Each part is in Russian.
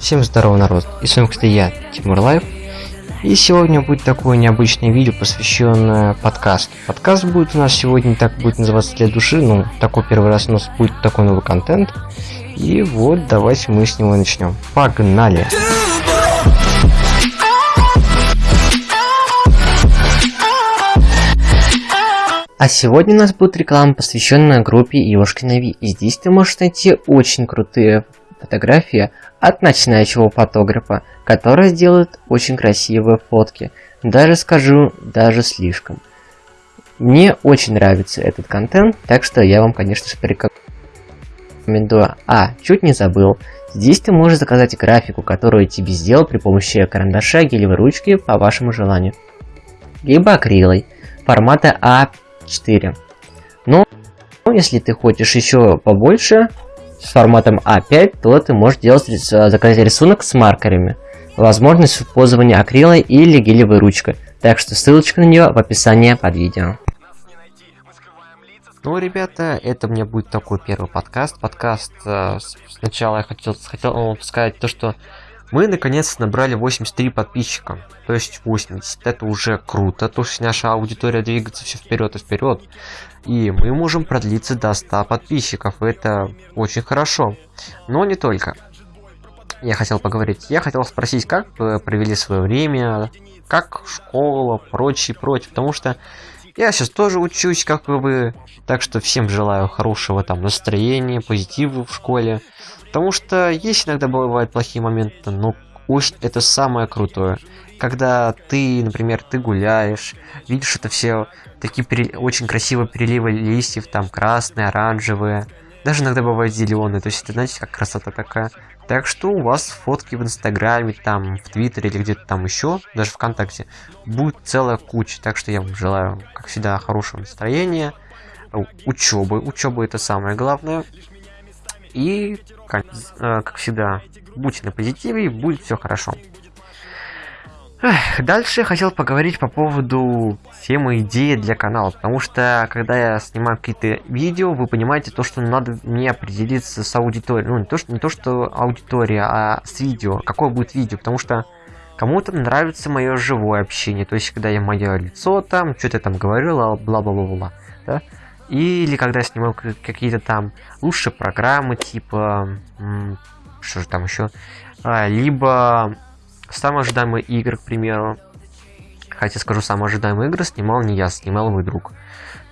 Всем здорово, народ. И с вами, кстати, я, Тимур Лайв. И сегодня будет такое необычное видео, посвященное подкасту. Подкаст будет у нас сегодня, так будет называться для души. Ну, такой первый раз у нас будет такой новый контент. И вот, давайте мы с него начнем. Погнали! А сегодня у нас будет реклама, посвященная группе Ёшкина Ви. И здесь ты можешь найти очень крутые фотографии от начинающего фотографа, который сделает очень красивые фотки. Даже скажу, даже слишком. Мне очень нравится этот контент, так что я вам, конечно же, порекомендую. А, чуть не забыл. Здесь ты можешь заказать графику, которую тебе сделал при помощи карандаша, гелевой ручки по вашему желанию. Либо акрилой формата А4. Но если ты хочешь еще побольше, с форматом А5, то ты можешь делать, заказать рисунок с маркерами. Возможность использования акрила или гелевой ручкой. Так что ссылочка на нее в описании под видео. Ну, ребята, это мне будет такой первый подкаст. Подкаст э, сначала я хотел, хотел сказать то, что мы наконец набрали 83 подписчика. То есть 80. Это уже круто. То есть наша аудитория двигается все вперед и вперед. И мы можем продлиться до 100 подписчиков. Это очень хорошо. Но не только. Я хотел поговорить. Я хотел спросить, как вы провели свое время, как школа, прочее, прочее. Потому что я сейчас тоже учусь, как и вы. Так что всем желаю хорошего там настроения, позитива в школе. Потому что есть иногда бывают плохие моменты, но уж это самое крутое. Когда ты, например, ты гуляешь, видишь это все такие пере... очень красивые переливы листьев, там красные, оранжевые, даже иногда бывают зеленые, то есть это, знаете, как красота такая. Так что у вас фотки в Инстаграме, там, в Твиттере или где-то там еще, даже ВКонтакте, будет целая куча. Так что я вам желаю, как всегда, хорошего настроения, учебы. Учеба это самое главное. И, как, э, как всегда, будьте на позитиве, и будет все хорошо. Эх, дальше я хотел поговорить по поводу темы идеи для канала, потому что когда я снимаю какие-то видео, вы понимаете то, что надо мне определиться с аудиторией, ну не то, что, не то, что аудитория, а с видео, какое будет видео, потому что кому-то нравится мое живое общение, то есть когда я мое лицо там, что-то там говорю, бла-бла-бла-бла, да, или когда я снимаю какие-то там лучшие программы, типа, что же там еще, а, либо самые ожидаемые игры, к примеру. Хотя скажу, самые ожидаемые игры снимал не я, снимал мой друг.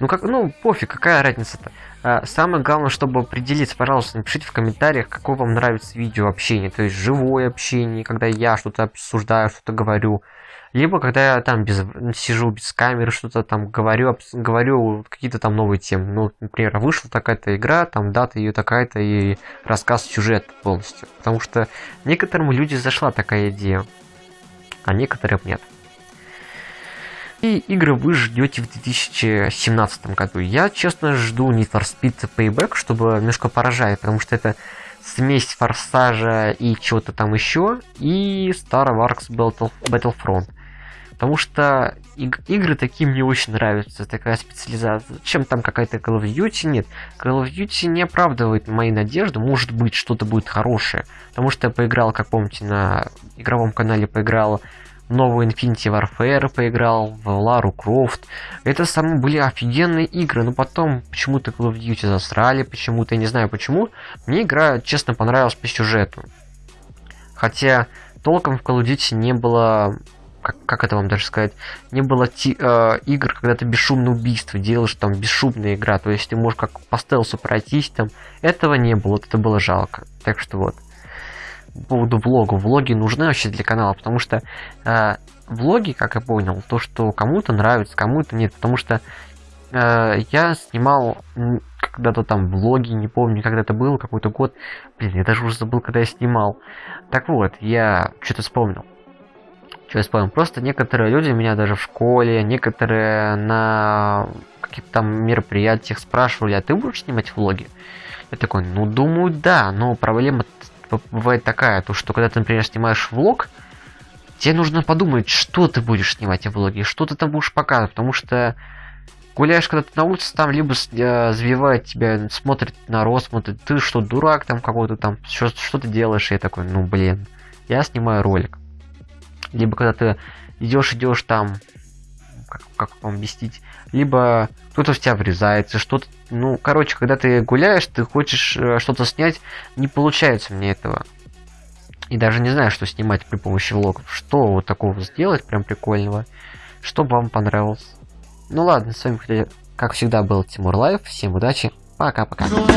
Ну как, ну пофиг, какая разница-то. А, самое главное, чтобы определиться, пожалуйста, напишите в комментариях, какое вам нравится видео общение, то есть живое общение, когда я что-то обсуждаю, что-то говорю, либо когда я там без, сижу без камеры, что-то там говорю, говорю какие-то там новые темы. Ну, например, вышла такая-то игра, там дата ее такая-то и рассказ сюжет полностью. Потому что некоторым людям зашла такая идея, а некоторым нет. И игры вы ждете в 2017 году. Я, честно, жду Need for Speed Payback, чтобы немножко поражать, потому что это смесь Форсажа и чего-то там еще, и Star Wars Battlefront. Потому что иг игры такие мне очень нравятся, такая специализация. Чем там какая-то Call of Duty? Нет, Call of Duty не оправдывает мои надежды, может быть что-то будет хорошее. Потому что я поиграл, как помните, на игровом канале поиграл новую Infinity Warfare поиграл, в Лару Крофт. Это самые были офигенные игры, но потом почему-то Call of Duty засрали, почему-то, я не знаю почему. Мне игра, честно, понравилась по сюжету. Хотя толком в Call of Duty не было как, как это вам даже сказать, не было ти, э, игр, когда ты бесшумное убийство делаешь, там, бесшумная игра, то есть ты можешь как по стелсу пройтись, там, этого не было, вот это было жалко. Так что вот. По поводу влога. Влоги нужны вообще для канала, потому что э, влоги, как я понял, то, что кому-то нравится, кому-то нет, потому что э, я снимал когда-то там влоги, не помню, когда это был, какой-то год. Блин, я даже уже забыл, когда я снимал. Так вот, я что-то вспомнил. Что я вспомнил? Просто некоторые люди меня даже в школе, некоторые на каких-то там мероприятиях спрашивали, а ты будешь снимать влоги? Я такой, ну думаю, да, но проблема бывает такая, то что когда ты, например, снимаешь влог, тебе нужно подумать, что ты будешь снимать в влоге, что ты там будешь показывать, потому что гуляешь когда ты на улице, там либо э, сбивает тебя, смотрит народ, смотрит, ты что, дурак там какой-то там, что, что ты делаешь? И я такой, ну блин, я снимаю ролик. Либо когда ты идешь, идешь там, как, как вам объяснить, либо кто-то в тебя врезается, что-то, ну, короче, когда ты гуляешь, ты хочешь э, что-то снять, не получается мне этого. И даже не знаю, что снимать при помощи влогов. Что вот такого сделать, прям прикольного, чтобы вам понравилось. Ну ладно, с вами, как всегда, был Тимур Лайв. Всем удачи, пока-пока. Пока.